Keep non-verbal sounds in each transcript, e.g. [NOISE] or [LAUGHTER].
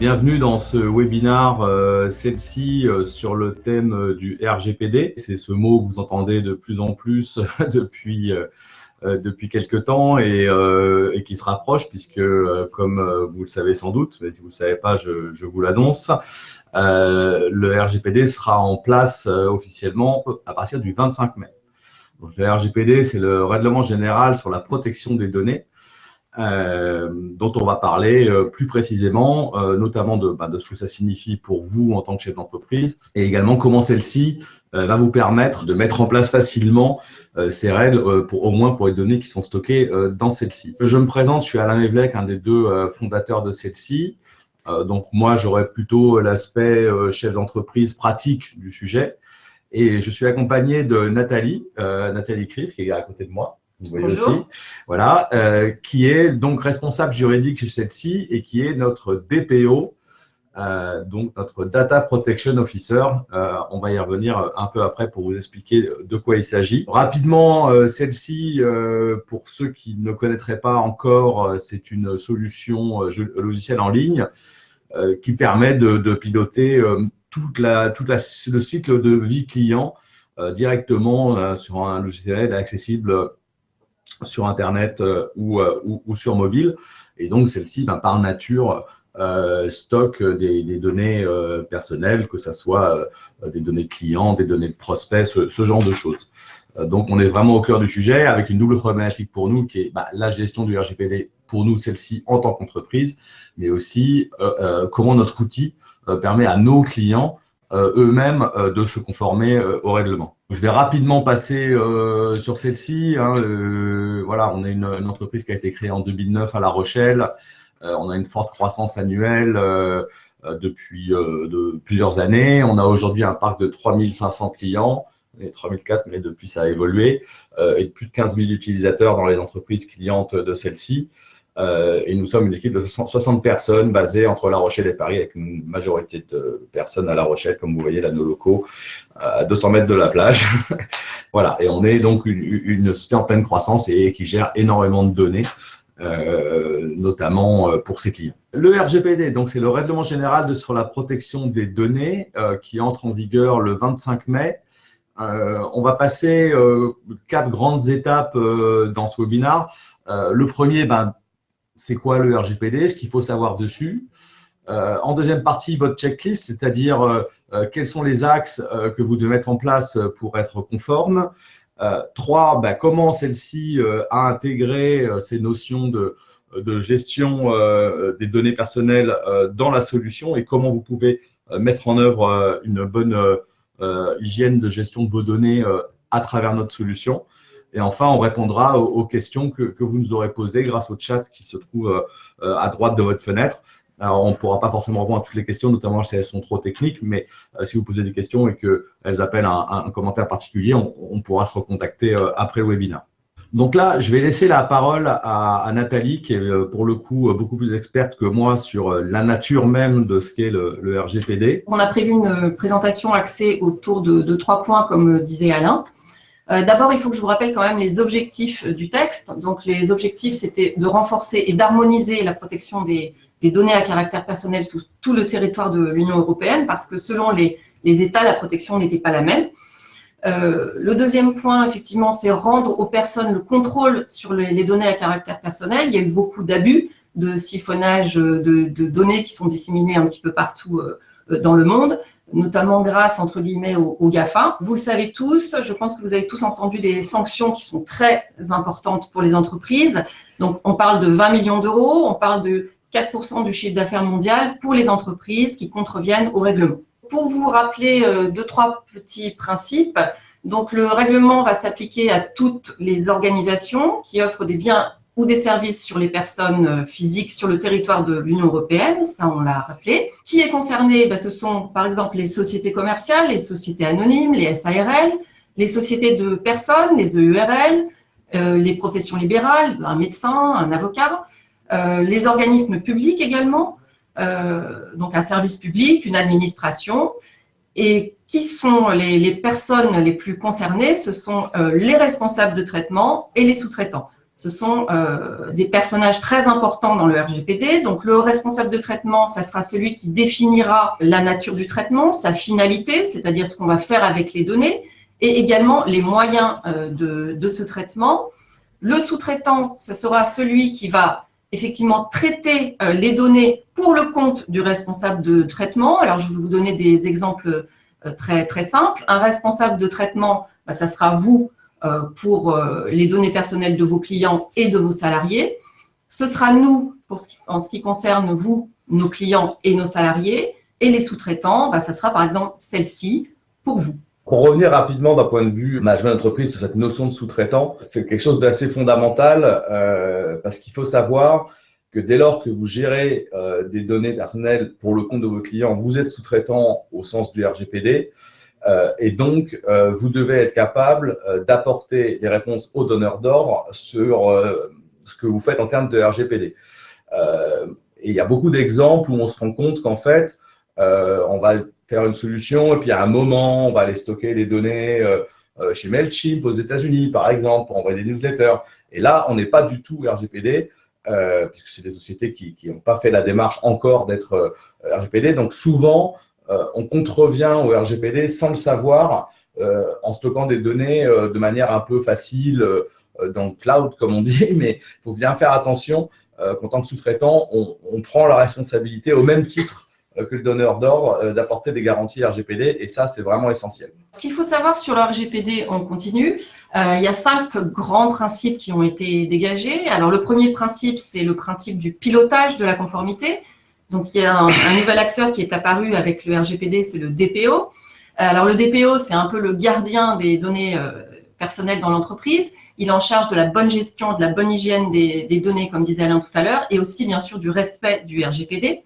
Bienvenue dans ce webinaire, euh, celle-ci euh, sur le thème euh, du RGPD. C'est ce mot que vous entendez de plus en plus [LAUGHS] depuis depuis quelques temps et, qui se rapproche puisque, comme vous le savez sans doute, mais si vous ne le savez pas, je, je vous l'annonce, le RGPD sera en place officiellement à partir du 25 mai. Donc, le RGPD, c'est le règlement général sur la protection des données euh, dont on va parler euh, plus précisément, euh, notamment de, bah, de, ce que ça signifie pour vous en tant que chef d'entreprise, et également comment celle-ci va vous permettre de mettre en place facilement ces règles, pour, au moins pour les données qui sont stockées dans celle-ci. Je me présente, je suis Alain Evlec, un des deux fondateurs de celle-ci. donc moi, j'aurais plutôt l'aspect chef d'entreprise pratique du sujet. Et je suis accompagné de Nathalie, Nathalie Criff, qui est à côté de moi vous voyez aussi, voilà, euh, qui est donc responsable juridique chez celle-ci et qui est notre DPO, euh, donc notre Data Protection Officer. Euh, on va y revenir un peu après pour vous expliquer de quoi il s'agit. Rapidement, celle-ci, pour ceux qui ne connaîtraient pas encore, c'est une solution logicielle en ligne qui permet de, piloter toute la, toute la, le cycle de vie client directement sur un logiciel accessible sur Internet euh, euh, ou, sur mobile. Et donc, celle-ci, ben, par nature, euh, stocke des, données personnelles, que ce soit des données de clients, des données de prospects, ce, genre de choses. donc, on est vraiment au cœur du sujet avec une double problématique pour nous qui est bah, la gestion du RGPD pour nous, celle-ci en tant qu'entreprise, mais aussi comment notre outil permet à nos clients eux-mêmes de se conformer au règlement. Je vais rapidement passer euh, sur celle-ci. Hein, euh, voilà, on est une, entreprise qui a été créée en 2009 à La Rochelle. Euh, on a une forte croissance annuelle depuis de plusieurs années. On a aujourd'hui un parc de 3500 clients, et 3004, mais depuis ça a évolué, et plus de 15 000 utilisateurs dans les entreprises clientes de celle-ci. Euh, et nous sommes une équipe de 60 personnes basée entre La Rochelle et Paris, avec une majorité de personnes à La Rochelle, comme vous voyez là, nos locaux, à 200 mètres de la plage. [LAUGHS] voilà, et on est donc une, société en pleine croissance et qui gère énormément de données, euh, notamment euh, pour ses clients. Le RGPD, donc c'est le règlement général sur la protection des données euh, qui entre en vigueur le 25 mai. Euh, on va passer quatre grandes étapes dans ce webinaire. le premier, ben, c'est quoi le RGPD, ce qu'il faut savoir dessus. Euh, en deuxième partie, votre checklist, c'est-à-dire euh, euh, quels sont les axes que vous devez mettre en place pour être conforme. trois, bah, comment celle-ci a intégré ces notions de, gestion des données personnelles dans la solution et comment vous pouvez mettre en œuvre une bonne hygiène de gestion de vos données à travers notre solution. Et enfin, on répondra aux, questions que, vous nous aurez posées grâce au chat qui se trouve euh, à droite de votre fenêtre. Alors, on ne pourra pas forcément répondre à toutes les questions, notamment si elles sont trop techniques, mais euh, si vous posez des questions et qu'elles appellent un, commentaire particulier, on, pourra se recontacter euh, après le webinaire. Donc là, je vais laisser la parole à, Nathalie, qui est pour le coup beaucoup plus experte que moi sur la nature même de ce qu'est le, RGPD. On a prévu une présentation axée autour de trois points, comme disait Alain. Euh, d'abord, il faut que je vous rappelle quand même les objectifs euh, du texte. Donc, les objectifs, c'était de renforcer et d'harmoniser la protection des, données à caractère personnel sous tout le territoire de l'Union européenne, parce que selon les, États, la protection n'était pas la même. Euh, le deuxième point, effectivement, c'est rendre aux personnes le contrôle sur les, données à caractère personnel. Il y a eu beaucoup d'abus, de siphonnage de, données qui sont disséminées un petit peu partout dans le monde notamment grâce, entre guillemets, au, GAFA. Vous le savez tous, je pense que vous avez tous entendu des sanctions qui sont très importantes pour les entreprises. Donc, on parle de 20 millions d'euros, on parle de 4% du chiffre d'affaires mondial pour les entreprises qui contreviennent au règlement. Pour vous rappeler euh, deux, trois petits principes, donc le règlement va s'appliquer à toutes les organisations qui offrent des biens ou des services sur les personnes euh, physiques sur le territoire de l'Union européenne, ça on l'a rappelé. Qui est concerné? Ben, Ce sont par exemple les sociétés commerciales, les sociétés anonymes, les SARL, les sociétés de personnes, les EURL, euh, les professions libérales, un médecin, un avocat, euh, les organismes publics également, donc un service public, une administration. Et qui sont les personnes les plus concernées? Ce sont les responsables de traitement et les sous-traitants. Ce sont des personnages très importants dans le RGPD. Donc, le responsable de traitement, ça sera celui qui définira la nature du traitement, sa finalité, c'est-à-dire ce qu'on va faire avec les données, et également les moyens de, de ce traitement. Le sous-traitant, ce sera celui qui va effectivement traiter euh, les données pour le compte du responsable de traitement. Alors, je vais vous donner des exemples euh, très, très simples. Un responsable de traitement, bah, ça sera vous euh, pour les données personnelles de vos clients et de vos salariés. Ce sera nous en ce qui concerne vous, nos clients et nos salariés. Et les sous-traitants, bah, ça sera par exemple celle-ci pour vous. Pour revenir rapidement d'un point de vue management d'entreprise sur cette notion de sous-traitant, c'est quelque chose d'assez fondamental euh, parce qu'il faut savoir que dès lors que vous gérez euh, des données personnelles pour le compte de vos clients, vous êtes sous-traitant au sens du RGPD euh, et donc euh, vous devez être capable euh, d'apporter des réponses aux donneurs d'ordre sur euh, ce que vous faites en termes de RGPD. et il y a beaucoup d'exemples où on se rend compte qu'en fait, on va faire une solution et puis à un moment, on va aller stocker les données euh, euh, chez MailChimp aux États-Unis, par exemple, pour envoyer des newsletters. Et là, on n'est pas du tout RGPD, euh, puisque c'est des sociétés qui n'ont pas fait la démarche encore d'être RGPD. Donc souvent, on contrevient au RGPD sans le savoir, en stockant des données de manière un peu facile dans le cloud, comme on dit, [LAUGHS] mais il faut bien faire attention qu'en tant que sous-traitant, on, prend la responsabilité au même titre euh, que le donneur euh, d'apporter des garanties RGPD et ça, c'est vraiment essentiel. Ce qu'il faut savoir sur le RGPD, on continue. Euh, il y a cinq grands principes qui ont été dégagés. Alors, le premier principe, c'est le principe du pilotage de la conformité. Donc, il y a un, nouvel acteur qui est apparu avec le RGPD, c'est le DPO. Alors, le DPO, c'est un peu le gardien des données personnelles dans l'entreprise. Il est en charge de la bonne gestion, de la bonne hygiène des, des données, comme disait Alain tout à l'heure, et aussi, bien sûr, du respect du RGPD.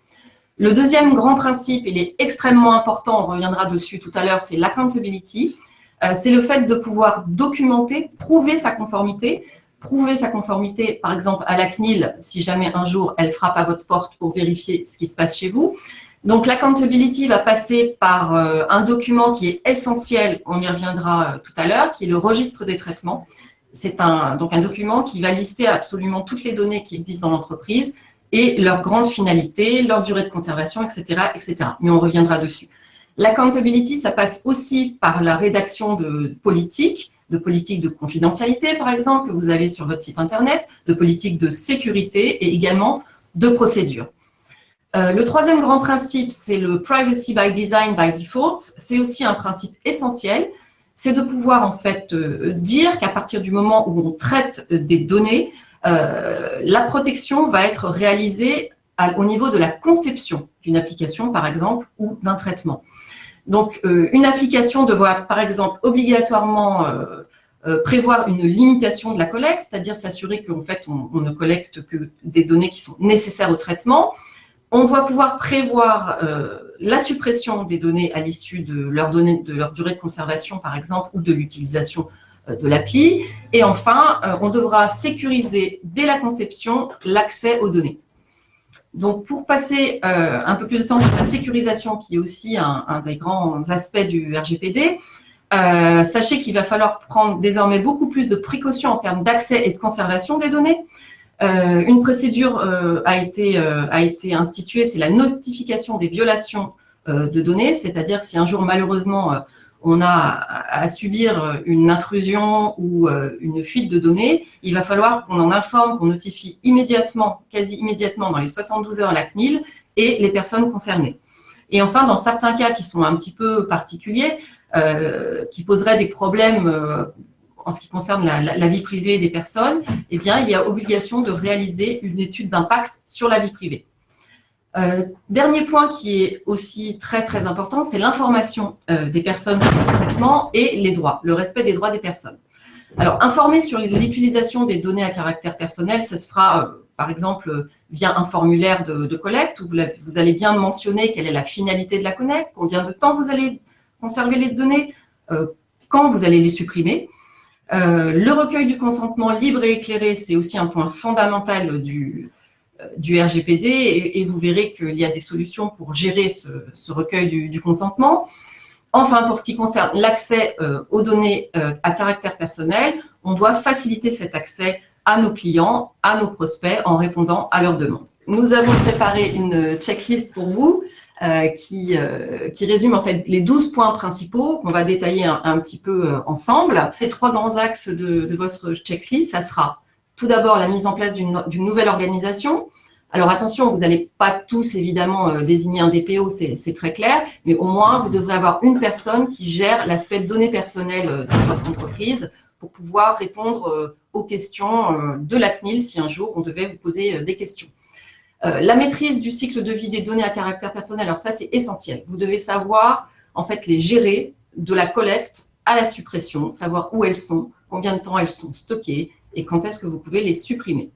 Le deuxième grand principe, il est extrêmement important, on reviendra dessus tout à l'heure, c'est l'accountability. Euh, c'est le fait de pouvoir documenter, prouver sa conformité, prouver sa conformité, par exemple, à la CNIL, si jamais un jour elle frappe à votre porte pour vérifier ce qui se passe chez vous. Donc, l'accountability va passer par euh, un document qui est essentiel, on y reviendra euh, tout à l'heure, qui est le registre des traitements. C'est un, donc un document qui va lister absolument toutes les données qui existent dans l'entreprise, et leur grande finalité, leur durée de conservation, etc. etc. Mais on reviendra dessus. L'accountability, ça passe aussi par la rédaction de politiques, de politiques de confidentialité, par exemple, que vous avez sur votre site Internet, de politiques de sécurité et également de procédures. Euh, le troisième grand principe, c'est le privacy by design, by default. C'est aussi un principe essentiel. C'est de pouvoir en fait euh, dire qu'à partir du moment où on traite des données, euh, la protection va être réalisée au niveau de la conception d'une application, par exemple, ou d'un traitement. Donc, euh, une application devra, par exemple, obligatoirement euh, prévoir une limitation de la collecte, c'est-à-dire s'assurer qu'en fait, on, ne collecte que des données qui sont nécessaires au traitement. On doit pouvoir prévoir la suppression des données à l'issue de, de leur durée de conservation, par exemple, ou de l'utilisation euh, de l'appli. Et enfin, euh, on devra sécuriser dès la conception l'accès aux données. Donc, pour passer euh, un peu plus de temps sur la sécurisation, qui est aussi un, des grands aspects du RGPD, sachez qu'il va falloir prendre désormais beaucoup plus de précautions en termes d'accès et de conservation des données. une procédure a été instituée, c'est la notification des violations de données, c'est-à-dire si un jour malheureusement on a à subir une intrusion ou euh, une fuite de données, il va falloir qu'on en informe, qu'on notifie immédiatement, quasi immédiatement dans les 72 heures la CNIL et les personnes concernées. Et enfin, dans certains cas qui sont un petit peu particuliers, euh, qui poseraient des problèmes euh, en ce qui concerne la, vie privée des personnes, eh bien, il y a obligation de réaliser une étude d'impact sur la vie privée. Euh, dernier point qui est aussi très très important, c'est l'information euh, des personnes sur le traitement et les droits, le respect des droits des personnes. Alors, informer sur l'utilisation des données à caractère personnel, ça se fera euh, par exemple via un formulaire de, collecte où vous, allez bien mentionner quelle est la finalité de la collecte, combien de temps vous allez conserver les données, quand vous allez les supprimer. le recueil du consentement libre et éclairé, c'est aussi un point fondamental du, du RGPD et, vous verrez qu'il y a des solutions pour gérer ce, recueil du, consentement. Enfin, pour ce qui concerne l'accès euh, aux données euh, à caractère personnel, on doit faciliter cet accès à nos clients, à nos prospects en répondant à leurs demandes. Nous avons préparé une checklist pour vous euh, qui, euh, qui résume en fait les 12 points principaux qu'on va détailler un, petit peu euh, ensemble. Les trois grands axes de votre checklist, ça sera tout d'abord la mise en place d'une nouvelle organisation. Alors attention, vous n'allez pas tous évidemment désigner un DPO, c'est très clair, mais au moins vous devrez avoir une personne qui gère l'aspect données personnelles de votre entreprise pour pouvoir répondre aux questions de la CNIL si un jour on devait vous poser des questions. Euh, la maîtrise du cycle de vie des données à caractère personnel, alors ça c'est essentiel. Vous devez savoir en fait les gérer de la collecte à la suppression, savoir où elles sont, combien de temps elles sont stockées et quand est-ce que vous pouvez les supprimer?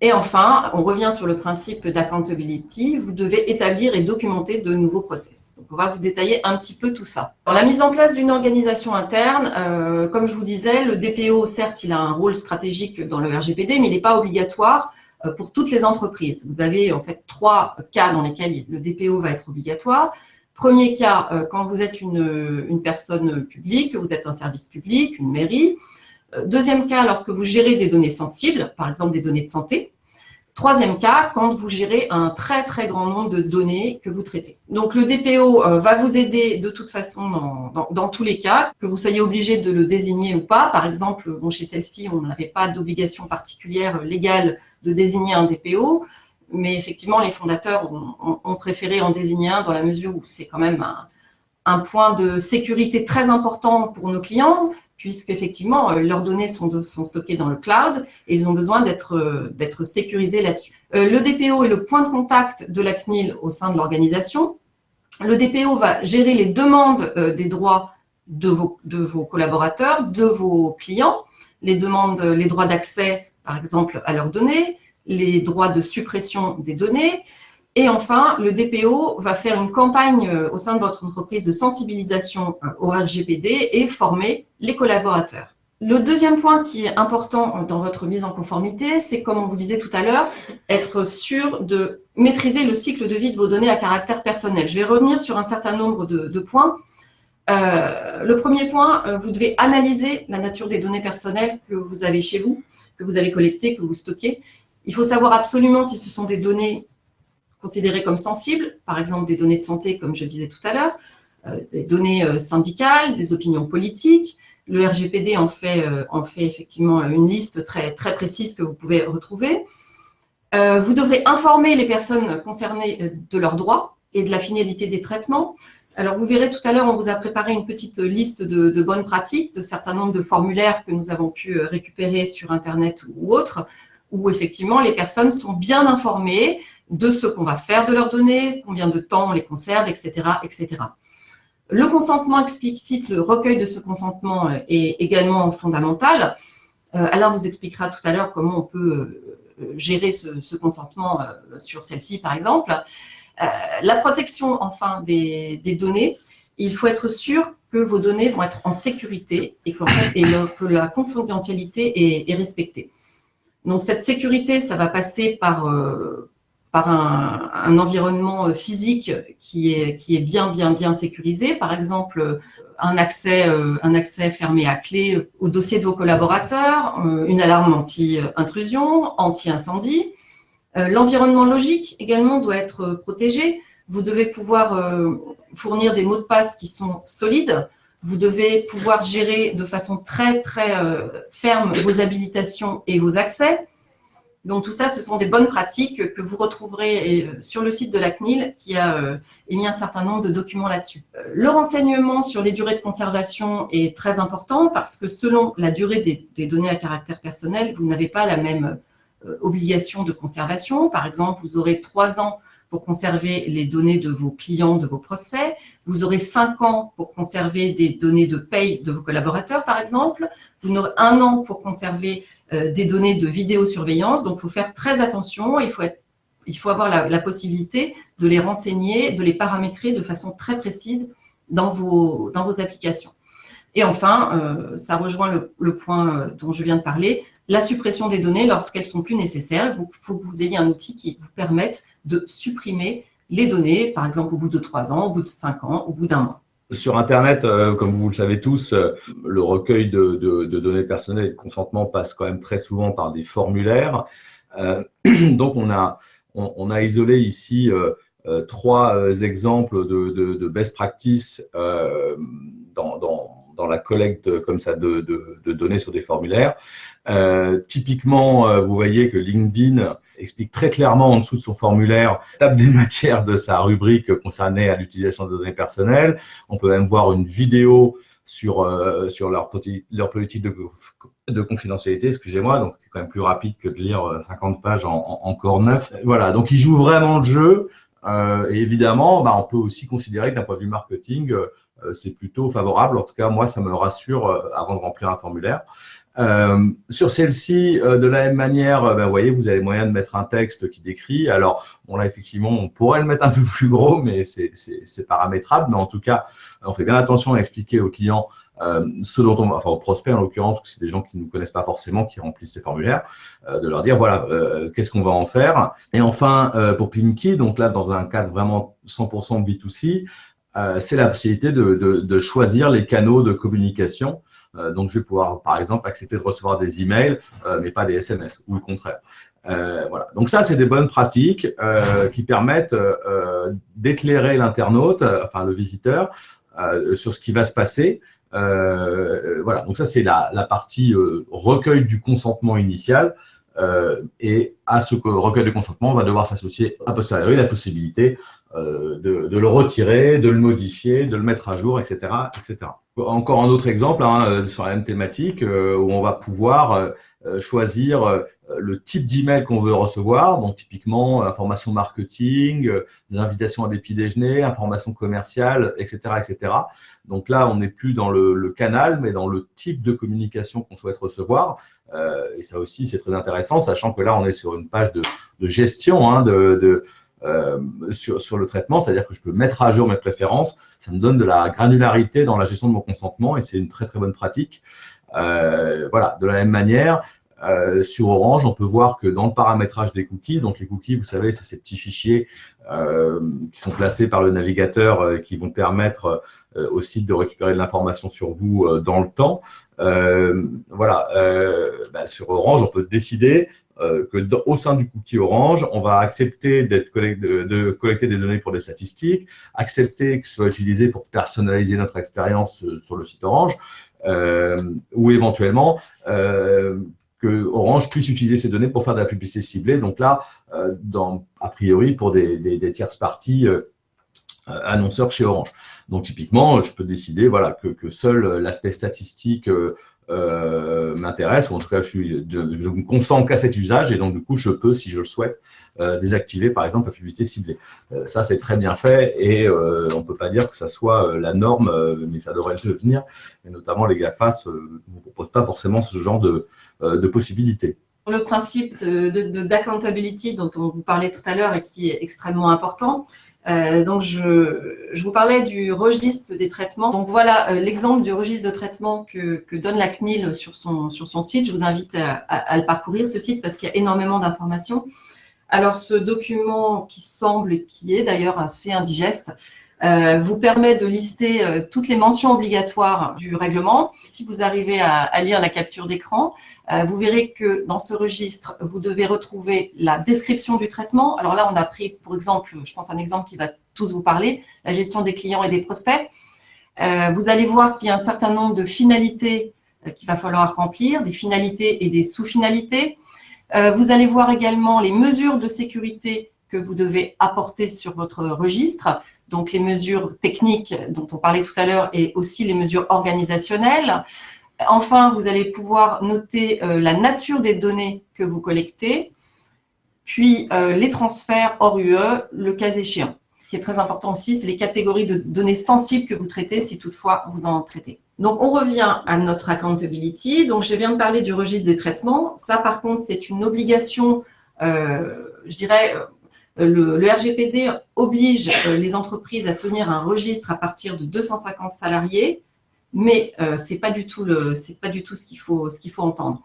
Et enfin, on revient sur le principe d'accountability, vous devez établir et documenter de nouveaux process. Donc, on va vous détailler un petit peu tout ça. Dans la mise en place d'une organisation interne, euh, comme je vous disais, le DPO, certes, il a un rôle stratégique dans le RGPD, mais il n'est pas obligatoire euh, pour toutes les entreprises. Vous avez en fait trois cas dans lesquels le DPO va être obligatoire. Premier cas, euh, quand vous êtes une, une personne publique, vous êtes un service public, une mairie. Euh, deuxième cas, lorsque vous gérez des données sensibles, par exemple des données de santé. Troisième cas, quand vous gérez un très très grand nombre de données que vous traitez. Donc le DPO va vous aider de toute façon dans, tous les cas, que vous soyez obligé de le désigner ou pas. Par exemple, chez celle-ci, on n'avait pas d'obligation particulière légale de désigner un DPO, mais effectivement, les fondateurs ont, préféré en désigner un dans la mesure où c'est quand même un, point de sécurité très important pour nos clients, puisqu'effectivement, euh, leurs données sont, stockées dans le cloud et ils ont besoin d'être euh, sécurisés là-dessus. Euh, le DPO est le point de contact de la CNIL au sein de l'organisation. Le DPO va gérer les demandes des droits de vos, de vos collaborateurs, de vos clients, les demandes, les droits d'accès par exemple, à leurs données, les droits de suppression des données. Et enfin, le DPO va faire une campagne euh, au sein de votre entreprise de sensibilisation euh, au RGPD et former les collaborateurs. Le deuxième point qui est important dans votre mise en conformité, c'est, comme on vous disait tout à l'heure, être sûr de maîtriser le cycle de vie de vos données à caractère personnel. Je vais revenir sur un certain nombre de, points. Euh, le premier point, vous devez analyser la nature des données personnelles que vous avez chez vous que vous avez collectées, que vous stockez. Il faut savoir absolument si ce sont des données considérées comme sensibles, par exemple des données de santé, comme je disais tout à l'heure, euh, des données euh, syndicales, des opinions politiques. Le RGPD en fait, euh, en fait effectivement une liste très, précise que vous pouvez retrouver. vous devrez informer les personnes concernées de leurs droits et de la finalité des traitements. Alors, vous verrez tout à l'heure, on vous a préparé une petite liste de, bonnes pratiques, de certains nombres de formulaires que nous avons pu récupérer sur Internet ou autre, où effectivement les personnes sont bien informées de ce qu'on va faire de leurs données, combien de temps on les conserve, etc. etc. Le consentement explicite, le recueil de ce consentement euh, est également fondamental. Euh, Alain vous expliquera tout à l'heure comment on peut gérer ce consentement sur celle-ci, par exemple. Euh, la protection, enfin, des, données, il faut être sûr que vos données vont être en sécurité et, que la confidentialité est, respectée. Donc, cette sécurité, ça va passer par, euh, par un, environnement physique qui est, bien, bien, bien sécurisé. Par exemple, un accès, euh, un accès fermé à clé au dossier de vos collaborateurs, une alarme anti-intrusion, anti-incendie, euh, l'environnement logique également doit être euh, protégé. Vous devez pouvoir euh, fournir des mots de passe qui sont solides. Vous devez pouvoir gérer de façon très, très ferme vos habilitations et vos accès. Donc, tout ça, ce sont des bonnes pratiques que vous retrouverez sur le site de la CNIL qui a émis un certain nombre de documents là-dessus. Le renseignement sur les durées de conservation est très important parce que selon la durée des, données à caractère personnel, vous n'avez pas la même euh, obligation de conservation. Par exemple, vous aurez trois ans pour conserver les données de vos clients, de vos prospects. Vous aurez cinq ans pour conserver des données de paye de vos collaborateurs, par exemple. Vous aurez un an pour conserver euh, des données de vidéosurveillance. Donc, il faut faire très attention. Il faut, il faut avoir la, possibilité de les renseigner, de les paramétrer de façon très précise dans vos, dans vos applications. Et enfin, euh, ça rejoint le point dont je viens de parler, la suppression des données lorsqu'elles sont plus nécessaires. Il faut que vous ayez un outil qui vous permette de supprimer les données, par exemple au bout de trois ans, au bout de cinq ans, au bout d'un mois. Sur Internet, comme vous le savez tous, le recueil de, données personnelles et de consentement passe quand même très souvent par des formulaires. [CLEARS THROAT] donc, on a, isolé ici trois exemples de, best practice dans dans la collecte comme ça de, données sur des formulaires. Euh, typiquement, euh, vous voyez que LinkedIn explique très clairement en dessous de son formulaire table des [LAUGHS] matières de sa rubrique concernée à l'utilisation de données personnelles. On peut même voir une vidéo sur, euh, sur leur, politique de, de confidentialité, excusez-moi, donc c'est quand même plus rapide que de lire 50 pages en, en, encore 9. Voilà, donc ils jouent vraiment le jeu. Et évidemment, bah, on peut aussi considérer que d'un point de vue marketing, c'est plutôt favorable. En tout cas, moi, ça me rassure euh, avant de remplir un formulaire. Euh, sur celle-ci, de la même manière, ben, vous voyez, vous avez moyen de mettre un texte qui décrit. Alors, bon là, effectivement, on pourrait le mettre un [LAUGHS] peu plus gros, mais c'est paramétrable. Mais en tout cas, on fait bien attention à expliquer aux clients ce dont on, enfin aux prospects en l'occurrence, que c'est des gens qui ne nous connaissent pas forcément, qui remplissent ces formulaires, de leur dire voilà, qu'est-ce qu'on va en faire. Et enfin, pour Pimki, donc là, dans un cadre vraiment 100% B2C, euh, c'est la possibilité de, de, de, choisir les canaux de communication. Euh, donc, je vais pouvoir, par exemple, accepter de recevoir des emails, euh, mais pas des SMS, ou le contraire. Euh, voilà. Donc ça, c'est des bonnes pratiques qui permettent d'éclairer l'internaute, enfin le visiteur, sur ce qui va se passer. voilà. Donc ça, c'est la, la, partie recueil du consentement initial. et à ce recueil de consentement, on va devoir s'associer a posteriori la possibilité euh, de, le retirer, de le modifier, de le mettre à jour, etc. etc. Encore un autre exemple hein, euh, sur la même thématique euh, où on va pouvoir choisir le type d'email qu'on veut recevoir, donc typiquement information marketing, des invitations à des petits déjeuners, information commerciale, etc. etc. Donc là, on n'est plus dans le, canal, mais dans le type de communication qu'on souhaite recevoir. et ça aussi, c'est très intéressant, sachant que là, on est sur une page de, gestion hein, de euh, sur, le traitement, c'est-à-dire que je peux mettre à jour mes préférences. Ça me donne de la granularité dans la gestion de mon consentement et c'est une très très bonne pratique. Euh, voilà, de la même manière, euh, sur Orange, on peut voir que dans le paramétrage des cookies, donc les cookies, vous savez, c'est ces petits fichiers qui sont placés par le navigateur qui vont permettre au site de récupérer de l'information sur vous dans le temps. voilà, bah, sur Orange, on peut décider euh, que au sein du cookie Orange, on va accepter de, collecter des données pour des statistiques, accepter que ce soit utilisé pour personnaliser notre expérience euh, sur le site Orange, euh, ou éventuellement que Orange puisse utiliser ces données pour faire de la publicité ciblée. Donc là, dans, a priori, pour des, des, tierces parties annonceurs chez Orange. Donc typiquement, je peux décider voilà, que seul l'aspect statistique euh, m'intéresse, ou en tout cas, je, suis, me consens qu'à cet usage, et donc du coup, je peux, si je le souhaite, euh, désactiver par exemple la publicité ciblée. Euh, ça, c'est très bien fait, et on ne peut pas dire que ça soit la norme, mais ça devrait le devenir, et notamment les GAFAS ne vous proposent pas forcément ce genre de, de possibilités. Le principe d'accountability de, de, dont on vous parlait tout à l'heure et qui est extrêmement important, euh, donc, je, je, vous parlais du registre des traitements. Donc, voilà euh, l'exemple du registre de traitement que, que, donne la CNIL sur son, sur son site. Je vous invite à, à, le parcourir, ce site, parce qu'il y a énormément d'informations. Alors, ce document qui semble, qui est d'ailleurs assez indigeste, euh, vous permet de lister euh, toutes les mentions obligatoires du règlement. Si vous arrivez à, lire la capture d'écran, euh, vous verrez que dans ce registre, vous devez retrouver la description du traitement. Alors là, on a pris, pour exemple, je pense un exemple qui va tous vous parler, la gestion des clients et des prospects. Vous allez voir qu'il y a un certain nombre de finalités qu'il va falloir remplir, des finalités et des sous-finalités. vous allez voir également les mesures de sécurité que vous devez apporter sur votre registre donc les mesures techniques dont on parlait tout à l'heure et aussi les mesures organisationnelles. Enfin, vous allez pouvoir noter euh, la nature des données que vous collectez, puis euh, les transferts hors UE, le cas échéant. Ce qui est très important aussi, c'est les catégories de données sensibles que vous traitez, si toutefois vous en traitez. Donc, on revient à notre accountability. Donc, je viens de parler du registre des traitements. Ça, par contre, c'est une obligation, euh, je dirais, euh, le, RGPD oblige euh, les entreprises à tenir un registre à partir de 250 salariés, mais euh, ce n'est pas, du tout ce qu'il faut, ce qu'il faut entendre.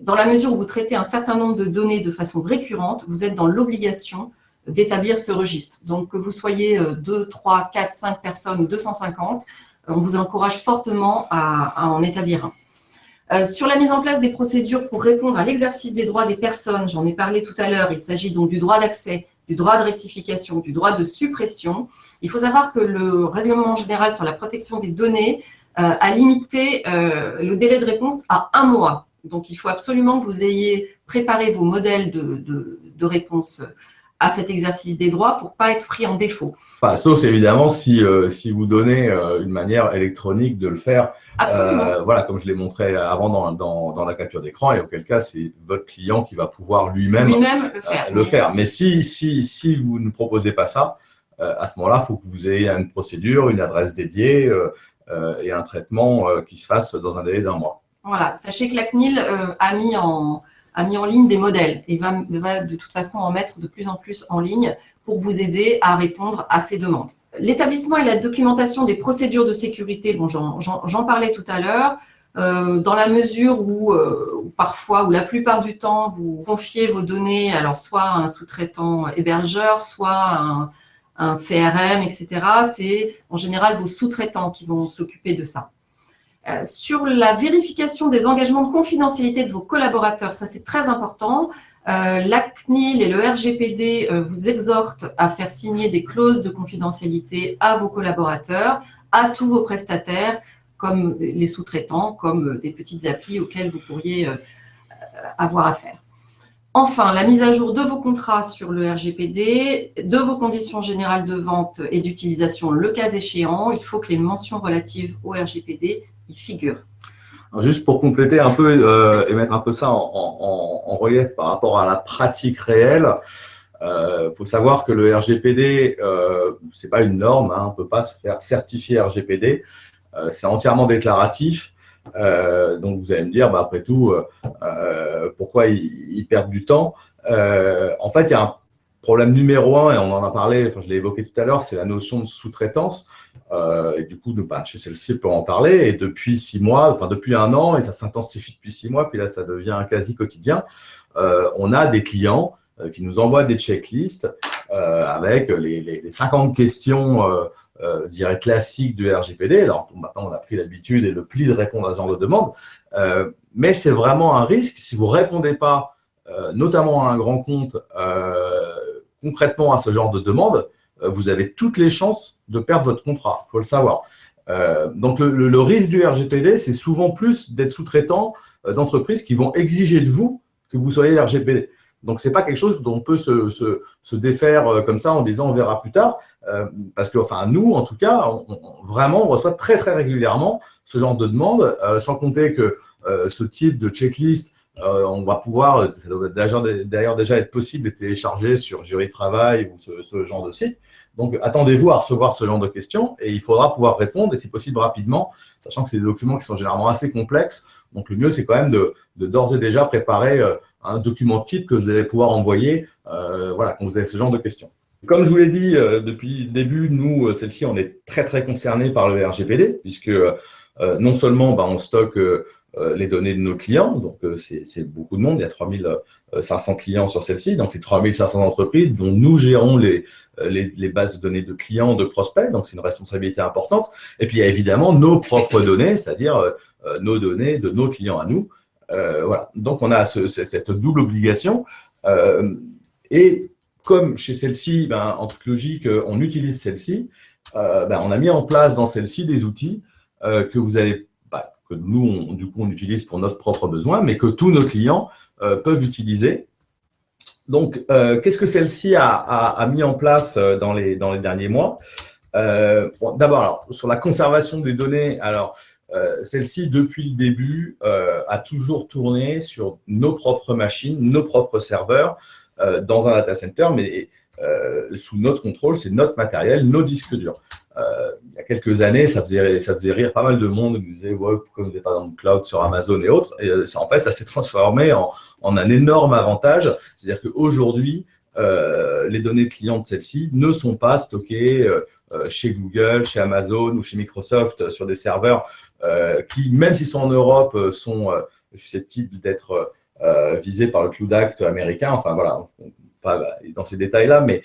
dans la mesure où vous traitez un certain nombre de données de façon récurrente, vous êtes dans l'obligation d'établir ce registre. Donc, que vous soyez 2, 3, 4, 5 personnes ou 250, on vous encourage fortement à, en établir un. Euh, sur la mise en place des procédures pour répondre à l'exercice des droits des personnes, j'en ai parlé tout à l'heure, il s'agit donc du droit d'accès, du droit de rectification, du droit de suppression. Il faut savoir que le règlement général sur la protection des données euh, a limité euh, le délai de réponse à un mois. Donc, il faut absolument que vous ayez préparé vos modèles de, de réponse à cet exercice des droits pour pas être pris en défaut. Sauf évidemment si, euh, si vous donnez euh, une manière électronique de le faire. Euh, voilà, comme je l'ai montré avant dans, dans, dans la capture d'écran, et auquel cas c'est votre client qui va pouvoir lui-même lui le faire. le faire. Mais si, si, si vous ne proposez pas ça, à ce moment-là, il faut que vous ayez une procédure, une adresse dédiée et un traitement qui se fasse dans un délai d'un mois. Voilà, sachez que la CNIL a mis en, a mis en ligne des modèles et va, de toute façon en mettre de plus en plus en ligne pour vous aider à répondre à ces demandes. L'établissement et la documentation des procédures de sécurité, bon, j'en parlais tout à l'heure, euh, dans la mesure où, euh, parfois, ou la plupart du temps, vous confiez vos données, alors soit à un sous-traitant hébergeur, soit à un CRM, etc. C'est en général vos sous-traitants qui vont s'occuper de ça. Euh, sur la vérification des engagements de confidentialité de vos collaborateurs, ça c'est très important. Euh, la CNIL et le RGPD euh, vous exhortent à faire signer des clauses de confidentialité à vos collaborateurs, à tous vos prestataires, comme les sous-traitants, comme des petites applis auxquelles vous pourriez avoir affaire. Enfin, la mise à jour de vos contrats sur le RGPD, de vos conditions générales de vente et d'utilisation, le cas échéant, il faut que les mentions relatives au RGPD figure. juste pour compléter un peu euh, et mettre un peu ça en, relief par rapport à la pratique réelle, il euh, faut savoir que le RGPD, euh, ce n'est pas une norme, hein, on ne peut pas se faire certifier RGPD, c'est entièrement déclaratif. donc vous allez me dire, bah, après tout, pourquoi ils, perdent du temps? En fait, il y a un problème numéro un, et on en a parlé, enfin, je l'ai évoqué tout à l'heure, c'est la notion de sous-traitance. Euh, et du coup, bah, chez celle-ci, on peut en parler. Et depuis six mois, enfin depuis un an, et ça s'intensifie depuis six mois, puis là, ça devient quasi quotidien, euh, on a des clients euh, qui nous envoient des checklists avec les, les, 50 questions euh, dirais classiques du RGPD. Alors maintenant, on a pris l'habitude et le pli de répondre à ce genre de demande. mais c'est vraiment un risque si vous répondez pas, notamment à un grand compte, concrètement à ce genre de demande, euh, vous avez toutes les chances de perdre votre contrat, il faut le savoir. Euh, donc le, risque du RGPD, c'est souvent plus d'être sous-traitant euh, d'entreprises qui vont exiger de vous que vous soyez RGPD. Donc, ce n'est pas quelque chose dont on peut se, défaire comme ça en disant on verra plus tard. parce que, enfin, nous, en tout cas, vraiment, on reçoit très, très régulièrement ce genre de demande, sans compter que ce type de checklist, on va pouvoir, ça doit d'ailleurs déjà être possible de télécharger sur Jury Travail ou ce, genre de site. Donc, attendez-vous à recevoir ce genre de questions et il faudra pouvoir répondre, et si possible rapidement, sachant que c'est des documents qui sont généralement assez complexes. Donc, le mieux, c'est quand même de d'ores et déjà préparer euh, un document type que vous allez pouvoir envoyer euh, voilà, quand vous avez ce genre de questions. Comme je vous l'ai dit euh, depuis le début, nous, celle-ci, on est très, très concernés par le RGPD, puisque non seulement bah, on stocke euh, les données de nos clients. Donc, euh, c'est beaucoup de monde. Il y a 3500 clients sur celle-ci, donc les 3500 entreprises dont nous gérons les, euh, les, les, bases de données de clients, de prospects. Donc, c'est une responsabilité importante. Et puis, il y a évidemment nos propres données, c'est-à-dire nos données de nos clients à nous. voilà. Donc, on a cette double obligation. et comme chez celle-ci, ben, en toute logique, on utilise celle-ci, ben, on a mis en place dans celle-ci des outils que vous allez que nous, on, du coup, on utilise pour notre propre besoin, mais que tous nos clients euh, peuvent utiliser. Donc, euh, qu'est-ce que celle-ci a, mis en place euh, dans les, dans les derniers mois? D'abord, sur la conservation des données, alors, celle-ci, depuis le début, a toujours tourné sur nos propres machines, nos propres serveurs, dans un data center, mais sous notre contrôle, c'est notre matériel, nos disques durs. Euh, il y a quelques années, ça faisait, ça rire pas mal de monde qui disait ouais, pourquoi vous n'êtes pas dans le cloud sur Amazon et autres. Et euh, en fait, ça s'est transformé en, un énorme avantage. C'est-à-dire qu'aujourd'hui, euh, les données clients de celle-ci ne sont pas stockées euh, chez Google, chez Amazon ou chez Microsoft sur des serveurs qui, même s'ils sont en Europe, sont susceptibles d'être visés par le Cloud Act américain. Enfin voilà, pas dans ces détails-là, mais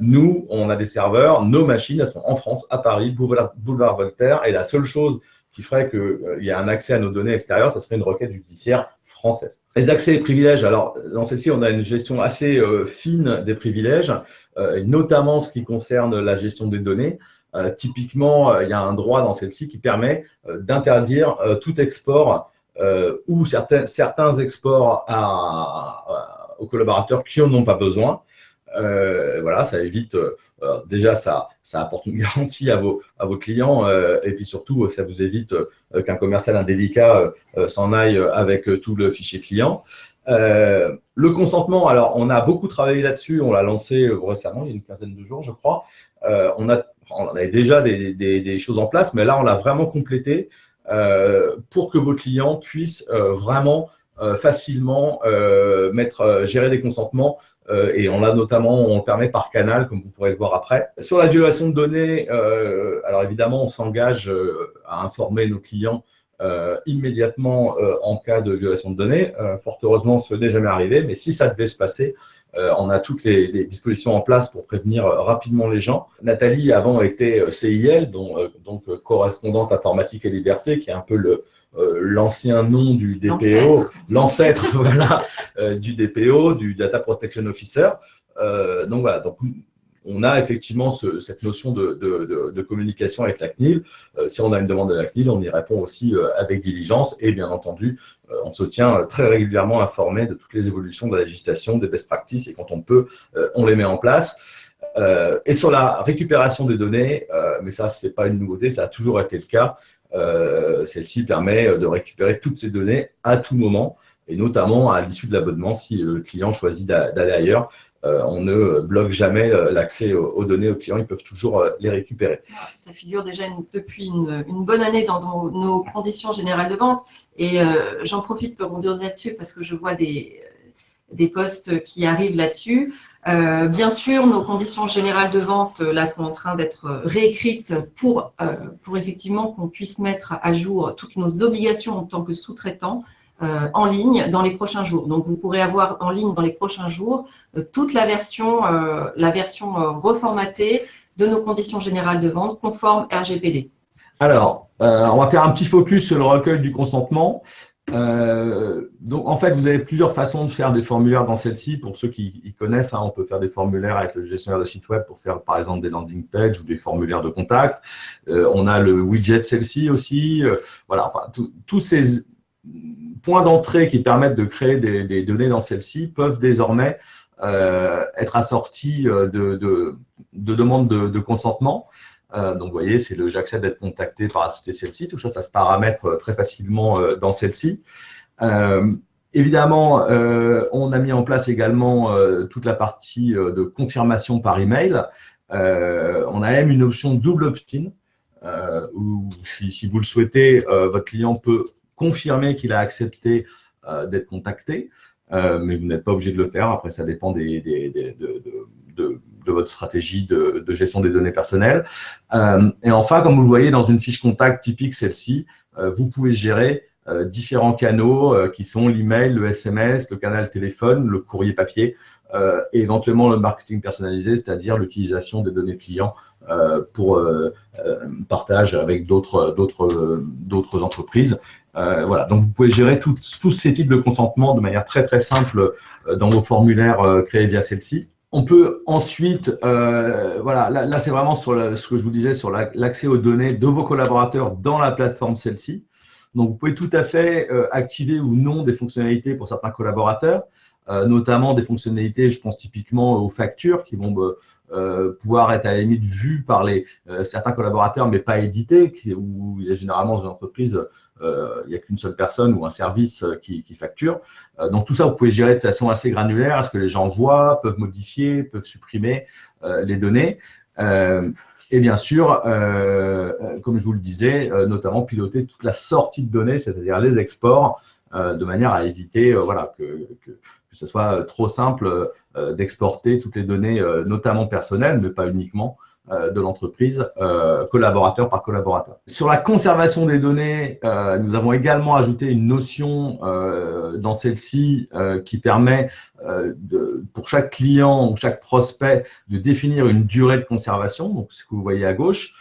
nous, on a des serveurs, nos machines, elles sont en France, à Paris, boulevard, Voltaire, et la seule chose qui ferait qu'il y a un accès à nos données extérieures, ça serait une requête judiciaire française. Les accès et privilèges, alors dans celle-ci, on a une gestion assez fine des privilèges, notamment ce qui concerne la gestion des données. Euh, typiquement, euh, il y a un droit dans celle-ci qui permet euh, d'interdire tout export ou certains, certains exports à, aux collaborateurs qui n'en ont pas besoin. voilà, ça évite, déjà, ça, ça apporte une [LAUGHS] garantie à vos, clients et puis surtout, ça vous évite qu'un commercial indélicat s'en aille avec tout le fichier client. le consentement, alors on a beaucoup travaillé là-dessus, on l'a lancé récemment, il y a une quinzaine de jours, je crois. on a déjà des, choses en place, mais là, on l'a vraiment complété euh, pour que vos clients puissent euh, vraiment euh, facilement mettre, gérer des consentements et on l'a notamment, on le permet par canal, comme vous pourrez le voir après. Sur la violation de données, alors évidemment, on s'engage à informer nos clients immédiatement en cas de violation de données. fort heureusement, ce n'est jamais arrivé, mais si ça devait se passer, euh, on a toutes les, dispositions en place pour prévenir euh, rapidement les gens. Nathalie, avant, était euh, CIL, donc, correspondante informatique et liberté, qui est un peu le, l'ancien nom du DPO, l'ancêtre [LAUGHS] voilà, du DPO, du Data Protection Officer. donc voilà, donc on a effectivement cette notion de, communication avec la CNIL. Euh, si on a une demande de la CNIL, on y répond aussi euh, avec diligence et bien entendu, euh, on se tient très régulièrement informé de toutes les évolutions de la législation, des best practices et quand on peut, on les met en place. et sur la récupération des données, mais ça, ce n'est pas une nouveauté, ça a toujours été le cas. Celle-ci permet de récupérer toutes ces données à tout moment et notamment à l'issue de l'abonnement si le client choisit d'aller ailleurs. Euh, on ne bloque jamais euh, l'accès aux, données aux clients, ils peuvent toujours euh, les récupérer. Ça figure déjà depuis une, bonne année dans nos, conditions générales de vente et j'en profite pour rebondir là-dessus parce que je vois des, des postes qui arrivent là-dessus. Bien sûr, nos conditions générales de vente là sont en train d'être réécrites pour, pour effectivement qu'on puisse mettre à jour toutes nos obligations en tant que sous-traitant euh, en ligne dans les prochains jours. Donc, vous pourrez avoir en ligne dans les prochains jours euh, toute la version, euh, la version reformatée de nos conditions générales de vente conformes RGPD. Alors, on va faire un petit focus sur le recueil du consentement. Donc, en fait, vous avez plusieurs façons de faire des formulaires dans celle-ci. Pour ceux qui, connaissent, hein, on peut faire des formulaires avec le gestionnaire de site web pour faire, par exemple, des landing pages ou des formulaires de contact. on a le widget celle-ci aussi. voilà, enfin, tous ces points d'entrée qui permettent de créer des, données dans celle-ci peuvent désormais euh, être assortis euh, de, demandes de, consentement. Euh, donc, vous voyez, c'est le j'accepte d'être contacté par la société celle-ci. Tout ça, ça se paramètre très facilement dans celle-ci. évidemment, on a mis en place également toute la partie de confirmation par email. on a même une option double opt-in, où si, vous le souhaitez, votre client peut confirmer qu'il a accepté euh, d'être contacté, euh, mais vous n'êtes pas obligé de le faire. Après, ça dépend des, de, votre stratégie de, gestion des données personnelles. Euh, et enfin, comme vous le voyez dans une fiche contact typique, celle-ci, vous pouvez gérer différents canaux qui sont l'email, le SMS, le canal téléphone, le courrier papier et éventuellement le marketing personnalisé, c'est-à-dire l'utilisation des données clients pour partage avec d'autres entreprises. Euh, voilà, donc vous pouvez gérer tous ces types de consentement de manière très très simple euh, dans vos formulaires euh, créés via celle-ci. On peut ensuite, voilà, là, c'est vraiment sur ce que je vous disais sur l'accès aux données de vos collaborateurs dans la plateforme celle-ci. Donc vous pouvez tout à fait activer ou non des fonctionnalités pour certains collaborateurs, notamment des fonctionnalités, je pense typiquement aux factures qui vont pouvoir être à la limite vues par les, certains collaborateurs mais pas éditées, où il y a généralement dans une entreprise euh, il n'y a qu'une seule personne ou un service euh, qui, facture. Euh, donc tout ça, vous pouvez gérer de façon assez granulaire, à ce que les gens voient, peuvent modifier, peuvent supprimer les données. et bien sûr, comme je vous le disais, notamment piloter toute la sortie de données, c'est-à-dire les exports, de manière à éviter que, ce soit trop simple d'exporter toutes les données, notamment personnelles, mais pas uniquement, de l'entreprise, collaborateur par collaborateur. Sur la conservation des données, nous avons également ajouté une notion dans celle-ci qui permet pour chaque client ou chaque prospect de définir une durée de conservation, donc ce que vous voyez à gauche.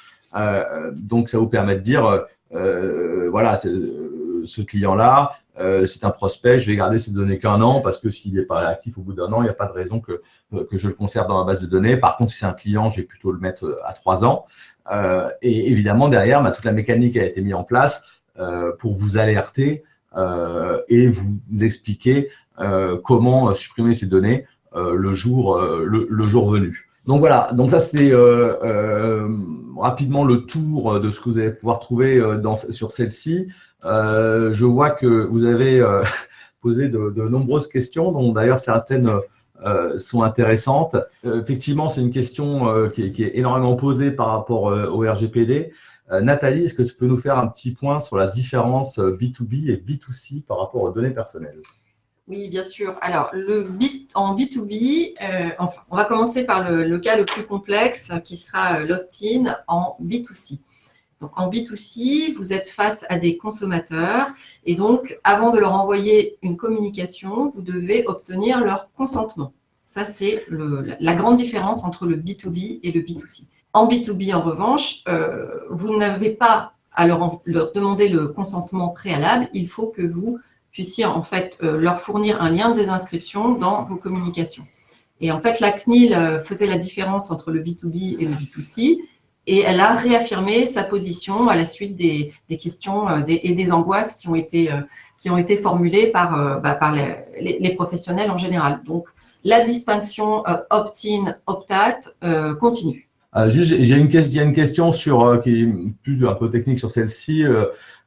donc, ça vous permet de dire, voilà, ce client-là, euh, c'est un prospect, je vais garder ces données qu'un an parce que s'il n'est pas actif au bout d'un an, il n'y a pas de raison que, euh, que je le conserve dans la base de données. Par contre, si c'est un client, j'ai plutôt le mettre euh, à trois ans. et évidemment, derrière, bah, toute la mécanique a été mise en place pour vous alerter et vous, expliquer comment supprimer ces données le, jour, le, jour venu. Donc voilà, donc ça c'était rapidement le tour de ce que vous allez pouvoir trouver sur celle-ci. Euh, je vois que vous avez euh, [LAUGHS] posé de, nombreuses questions, dont d'ailleurs certaines euh, sont intéressantes. effectivement, c'est une question qui est, énormément posée par rapport au RGPD. Nathalie, est-ce que tu peux nous faire un petit point sur la différence B2B et B2C par rapport aux données personnelles? Oui, bien sûr. Alors, le en B2B, enfin, on va commencer par le, cas le plus complexe qui sera l'opt-in en B2C. Donc, en B2C, vous êtes face à des consommateurs et donc, avant de leur envoyer une communication, vous devez obtenir leur consentement. Ça, c'est la grande différence entre le B2B et le B2C. En B2B, en revanche, euh, vous n'avez pas à leur, demander le consentement préalable. Il faut que vous puissiez en fait euh, leur fournir un lien de désinscription dans vos communications. Et en fait, la CNIL euh, faisait la différence entre le B2B et le B2C et elle a réaffirmé sa position à la suite des, questions euh, et des angoisses qui ont été, euh, qui ont été formulées par, euh, bah, par les, professionnels en général. Donc, la distinction opt-in, opt-out continue. juste, j'ai une, il y a une question sur, qui est plus un peu technique sur celle-ci.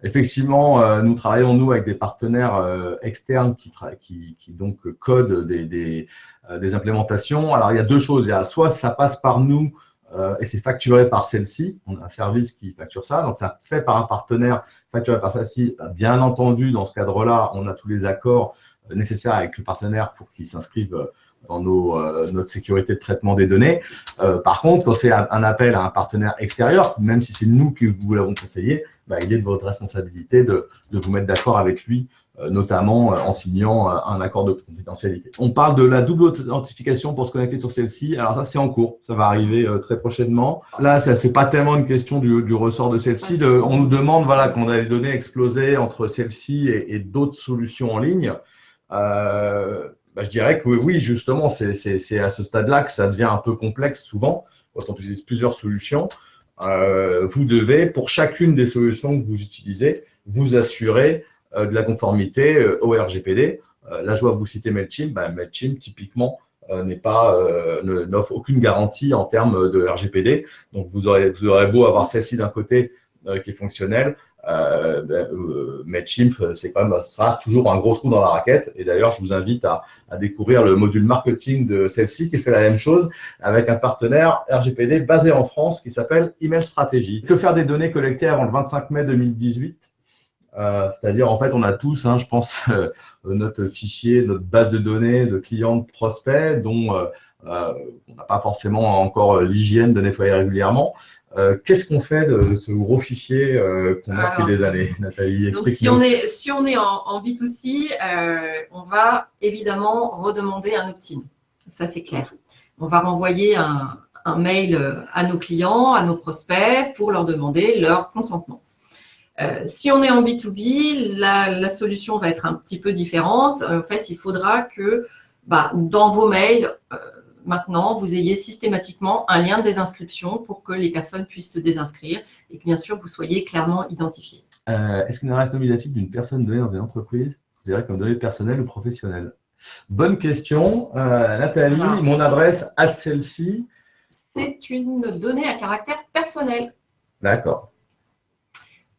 effectivement, nous travaillons, nous, avec des partenaires externes qui, donc codent des, des, implémentations. Alors, il y a deux choses. Soit ça passe par nous, euh, et c'est facturé par celle-ci. On a un service qui facture ça. Donc, ça fait par un partenaire facturé par celle-ci. Bien entendu, dans ce cadre-là, on a tous les accords euh, nécessaires avec le partenaire pour qu'il s'inscrive euh, dans nos, notre sécurité de traitement des données. par contre, quand c'est un, appel à un partenaire extérieur, même si c'est nous qui vous l'avons conseillé, bah, il est de votre responsabilité de, de vous mettre d'accord avec lui notamment euh, en signant euh, un accord de confidentialité. On parle de la double authentification pour se connecter sur celle-ci. Alors ça, c'est en cours. Ça va arriver très prochainement. Là, ça c'est pas tellement une question du, ressort de celle-ci. On nous demande, voilà, qu'on a les données explosées entre celle-ci et, d'autres solutions en ligne. Bah, je dirais que oui, justement, c'est à ce stade-là que ça devient un peu complexe souvent, quand on utilise plusieurs solutions. vous devez, pour chacune des solutions que vous utilisez, vous assurer euh, de la conformité euh, au RGPD. Euh, là, je vois vous citer MailChimp. Ben, MailChimp, typiquement, n'est pas n'offre aucune garantie en termes de RGPD. Donc, vous aurez, vous aurez beau avoir celle-ci d'un côté qui est fonctionnelle, euh, ben, MailChimp, c'est quand même sera toujours un gros trou dans la raquette. Et d'ailleurs, je vous invite à, à, découvrir le module marketing de celle-ci qui fait la même chose avec un partenaire RGPD basé en France qui s'appelle Email Strategy. Que faire des données collectées avant le 25 mai 2018 euh, c'est-à-dire, en fait, on a tous, hein, je pense, [LAUGHS] euh, notre fichier, notre base de données de clients, de prospects, dont euh, on n'a pas forcément encore l'hygiène de nettoyer régulièrement. Qu'est-ce qu'on fait de ce gros fichier qu'on a depuis des années, [LAUGHS] Nathalie? donc si on, est, si on est en, en B2C, on va évidemment redemander un opt-in. Ça, c'est clair. On va renvoyer un, un mail à nos clients, à nos prospects, pour leur demander leur consentement. Euh, si on est en B2B, la, solution va être un petit peu différente. En fait, il faudra que bah, dans vos mails, euh, maintenant, vous ayez systématiquement un lien de désinscription pour que les personnes puissent se désinscrire et que, bien sûr, vous soyez clairement identifié. Euh, est-ce qu'une adresse nominative d'une personne donnée dans une entreprise, je dirais comme donnée personnelle ou professionnelle? Bonne question. Nathalie, mon adresse à celle-ci C'est une donnée à caractère personnel. D'accord.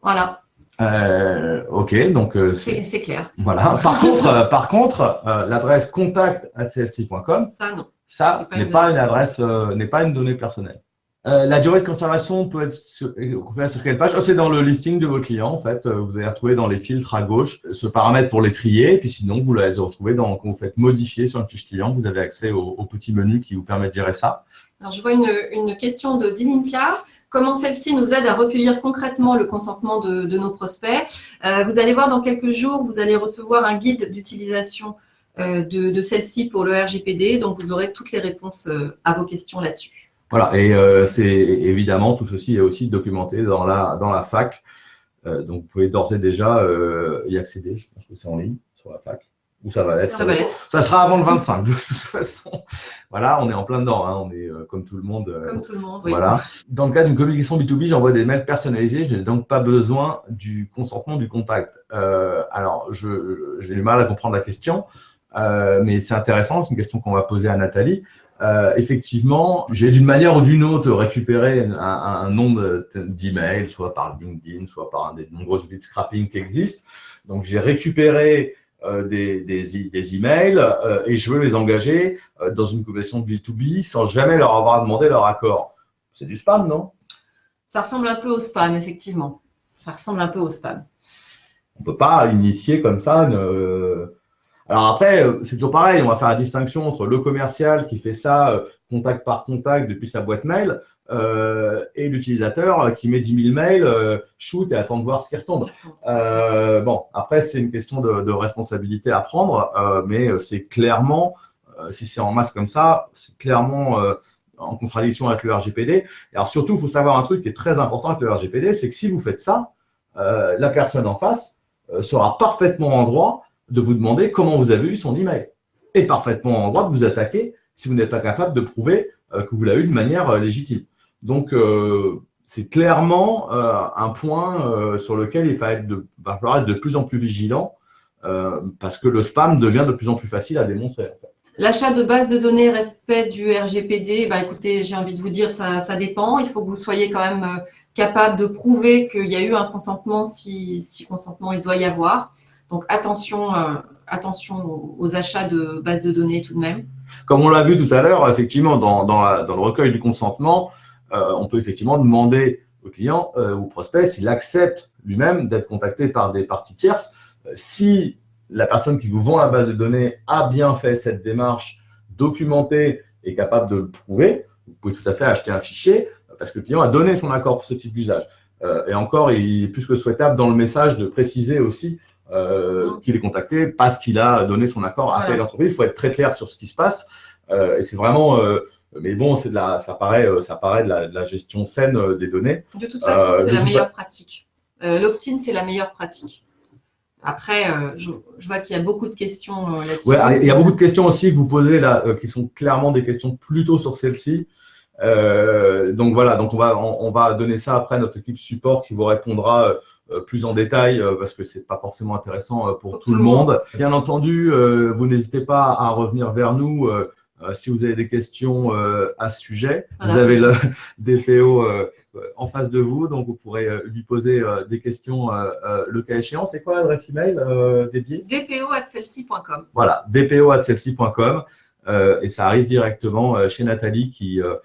Voilà. Euh, ok, donc euh, c'est clair. Voilà. [LAUGHS] Par contre, euh, par contre, l'adresse contact Ça non. Ça n'est pas une adresse, n'est pas une donnée personnelle. La durée de conservation peut être sur, sur quelle page? Oh, C'est dans le listing de vos clients, en fait. Vous allez retrouver dans les filtres à gauche ce paramètre pour les trier. Et puis sinon, vous allez retrouver dans, quand vous faites modifier sur une fiche client, vous avez accès au, petit menu qui vous permet de gérer ça. Alors, je vois une, une question de Dilinka. Comment celle-ci nous aide à recueillir concrètement le consentement de, nos prospects euh, Vous allez voir dans quelques jours, vous allez recevoir un guide d'utilisation euh, de, de celle-ci pour le RGPD. Donc, vous aurez toutes les réponses euh, à vos questions là-dessus. Voilà, et c'est évidemment, tout ceci est aussi documenté dans la, dans la fac. Donc, vous pouvez d'ores et déjà y accéder. Je pense que c'est en ligne sur la fac. Où ça va l'être. Ça, va l'être. ça sera avant le 25, de toute façon. Voilà, on est en plein dedans. Hein, on est comme tout le monde. Comme tout le monde, oui. Voilà. Dans le cas d'une communication B2B, j'envoie des mails personnalisés. Je n'ai donc pas besoin du consentement du contact. alors, j'ai du mal à comprendre la question. Euh, mais c'est intéressant, c'est une question qu'on va poser à Nathalie. Euh, effectivement, j'ai d'une manière ou d'une autre récupéré un, un nombre d'emails, soit par LinkedIn, soit par un des nombreux scrapping qui existent. Donc, j'ai récupéré euh, des, des, des, emails euh, et je veux les engager euh, dans une conversation B2B sans jamais leur avoir demandé leur accord. C'est du spam, non? Ça ressemble un peu au spam, effectivement. Ça ressemble un peu au spam. On peut pas initier comme ça une, alors après, euh, c'est toujours pareil, on va faire la distinction entre le commercial qui fait ça euh, contact par contact depuis sa boîte mail euh, et l'utilisateur qui met 10 000 mails, shoot et attend de voir ce qui retombe. bon, après, c'est une question de, responsabilité à prendre, mais c'est clairement, si c'est en masse comme ça, c'est clairement en contradiction avec le RGPD. alors surtout, il faut savoir un truc qui est très important avec le RGPD, c'est que si vous faites ça, la personne en face sera parfaitement en droit de vous demander comment vous avez eu son email. Et parfaitement en droit de vous attaquer si vous n'êtes pas capable de prouver euh, que vous l'avez eu de manière euh, légitime. Donc, euh, c'est clairement un point sur lequel il va, être de, va, falloir être de plus en plus vigilant parce que le spam devient de plus en plus facile à démontrer. L'achat de bases de données respect du RGPD, bah écoutez, j'ai envie de vous dire, ça, ça, dépend. Il faut que vous soyez quand même capable de prouver qu'il y a eu un consentement si, si consentement il doit y avoir. Donc attention, euh, attention aux, achats de bases de données tout de même. Comme on l'a vu tout à l'heure, effectivement, dans, le recueil du consentement, euh, on peut effectivement demander au client euh, ou au prospect s'il accepte lui-même d'être contacté par des parties tierces. si la personne qui vous vend la base de données a bien fait cette démarche documentée et capable de le prouver, vous pouvez tout à fait acheter un fichier parce que le client a donné son accord pour ce type d'usage. et encore, il est plus que souhaitable dans le message de préciser aussi euh, qu'il est contacté parce qu'il a donné son accord à telle entreprise. Il faut être très clair sur ce qui se passe. Euh, et c'est vraiment, euh, mais bon, c'est de la, ça paraît, ça paraît de la, gestion saine des données. De toute façon, c'est la meilleure pratique. L'opt-in, c'est la meilleure pratique. Après, je, vois qu'il y a beaucoup de questions là-dessus. Ouais, il y a beaucoup de questions aussi que vous posez là, qui sont clairement des questions plutôt sur celle-ci. donc voilà, donc on va, on, va donner ça après à notre équipe support qui vous répondra euh, plus en détail euh, parce que c'est pas forcément intéressant euh, pour, tout, le monde. Bien entendu, vous n'hésitez pas à revenir vers nous si vous avez des questions à ce sujet. Vous avez le [LAUGHS] DPO en face de vous, donc vous pourrez lui poser des questions le cas échéant. C'est quoi l'adresse email dédiée dpo@celsi.com. Voilà, dpo@celsi.com et ça arrive directement chez Nathalie qui euh,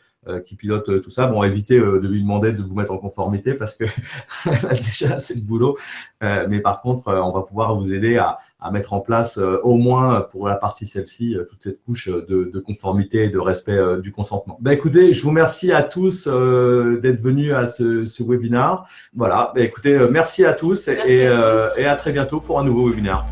qui pilote euh, tout ça. Bon, évitez euh, de lui demander de vous mettre en conformité parce que [LAUGHS] a déjà assez de boulot. mais par contre, on va pouvoir vous aider à, à mettre en place au moins pour la partie celle-ci toute cette couche de, de, conformité et de respect du consentement. Ben, écoutez, je vous remercie à tous d'être venus à ce, ce webinaire. Voilà, ben, écoutez, merci à tous, et, à tous. et à très bientôt pour un nouveau webinaire.